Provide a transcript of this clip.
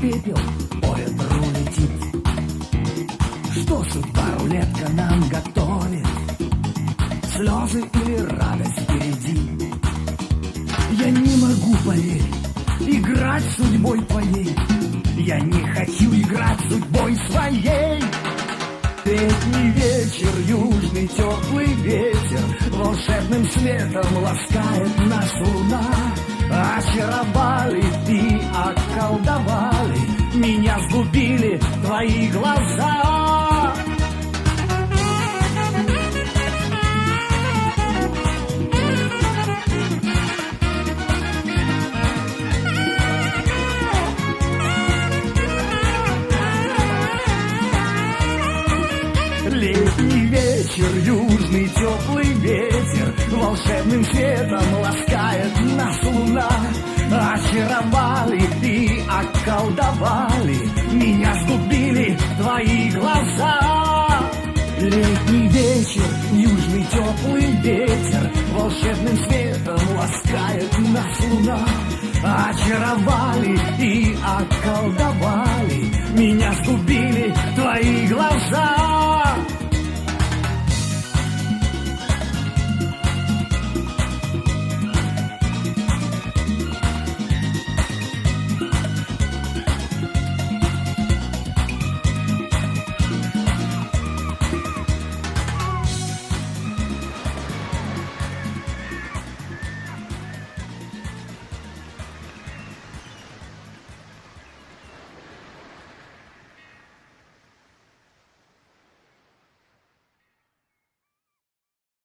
пепел по ветру летит. Что судьба рулетка нам готовит? Слезы или радость впереди? Я не могу поверить, играть судьбой твоей. Я не хочу играть судьбой своей. Летний вечер, южный теплый ветер Волшебным светом ласкает нас луна Очаровали вечер, южный теплый ветер Волшебным светом ласкает нас луна. Очаровали и околдовали Меня сгубили твои глаза. Летний вечер, южный теплый ветер Волшебным светом ласкает нас луна. Очаровали и околдовали